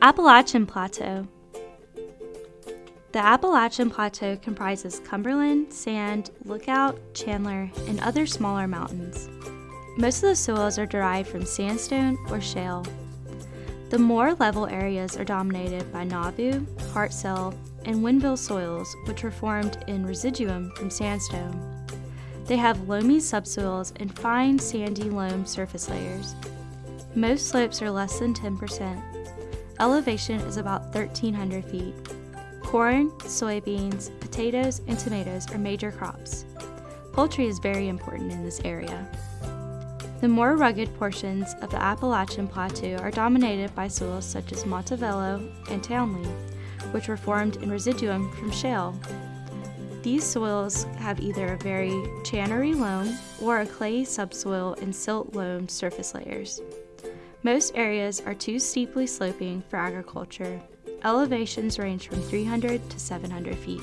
Appalachian Plateau The Appalachian Plateau comprises Cumberland, Sand, Lookout, Chandler, and other smaller mountains. Most of the soils are derived from sandstone or shale. The more level areas are dominated by Nauvoo, Hartsells, and Wynnville soils, which were formed in residuum from sandstone. They have loamy subsoils and fine sandy loam surface layers. Most slopes are less than 10%. Elevation is about 1,300 feet. Corn, soybeans, potatoes, and tomatoes are major crops. Poultry is very important in this area. The more rugged portions of the Appalachian Plateau are dominated by soils such as Montevallo and Townley, which were formed in residuum from shale. These soils have either a very channery loam or a clayey subsoil and silt loam surface layers. Most areas are too steeply sloping for agriculture. Elevations range from 300 to 700 feet.